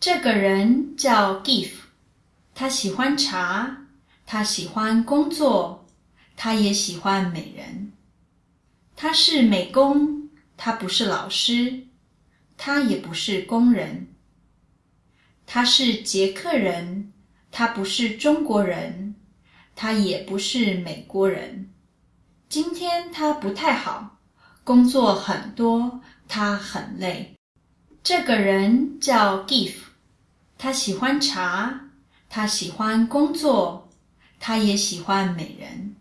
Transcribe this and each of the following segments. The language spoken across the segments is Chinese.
这个人叫 Giff，他喜欢茶，他喜欢工作，他也喜欢美人。他是美工，他不是老师，他也不是工人。他是捷克人，他不是中国人，他也不是美国人。今天他不太好，工作很多，他很累。这个人叫 Giff，他喜欢茶，他喜欢工作，他也喜欢美人。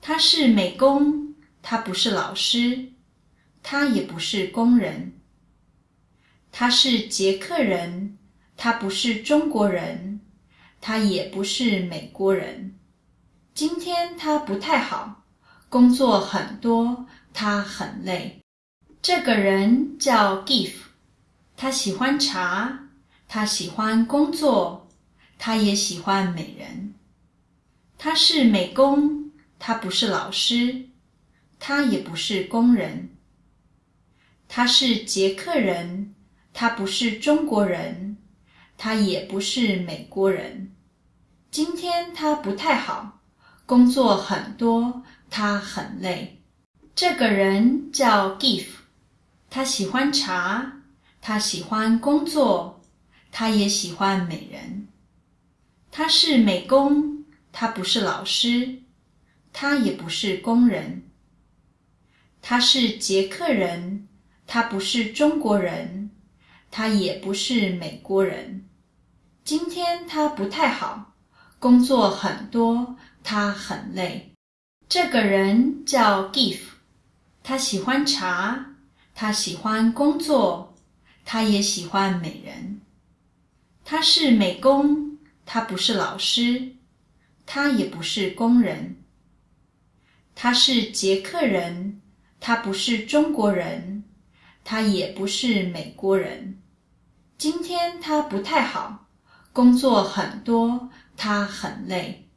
他是美工，他不是老师，他也不是工人。他是捷克人，他不是中国人，他也不是美国人。今天他不太好，工作很多，他很累。这个人叫 Giff。他喜欢茶，他喜欢工作，他也喜欢美人。他是美工，他不是老师，他也不是工人。他是捷克人，他不是中国人，他也不是美国人。今天他不太好，工作很多，他很累。这个人叫 Giff，他喜欢茶。他喜欢工作，他也喜欢美人。他是美工，他不是老师，他也不是工人。他是捷克人，他不是中国人，他也不是美国人。今天他不太好，工作很多，他很累。这个人叫 Giff，他喜欢茶，他喜欢工作。他也喜欢美人。他是美工，他不是老师，他也不是工人。他是捷克人，他不是中国人，他也不是美国人。今天他不太好，工作很多，他很累。